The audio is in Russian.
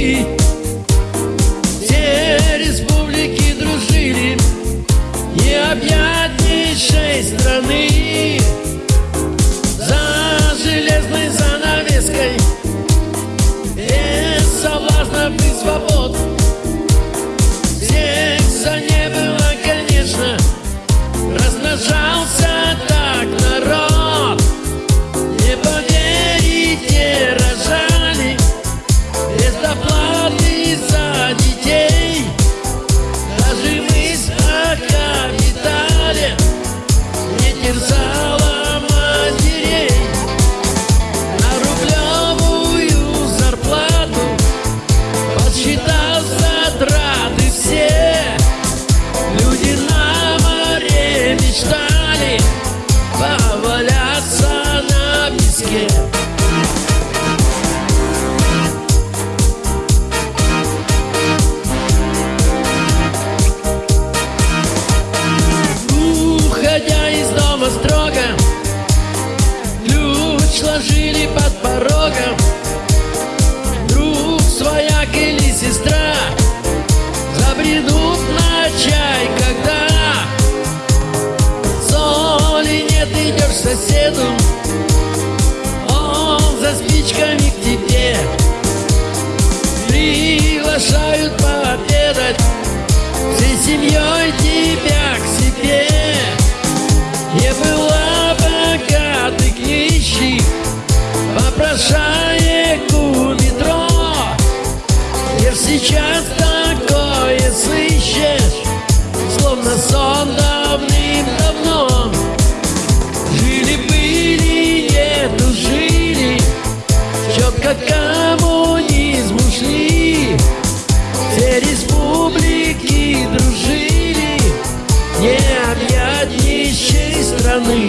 ti под порогом. Друг, свояк или сестра Забредут на чай, когда Соли нет, идешь к соседу. Он за спичками к тебе Приглашают пообедать Попрошаек у метро. Ж сейчас такое сыщешь Словно сон давным-давно. Жили-были, нету жили Четко коммунизм ушли Все республики дружили Не объять нищей страны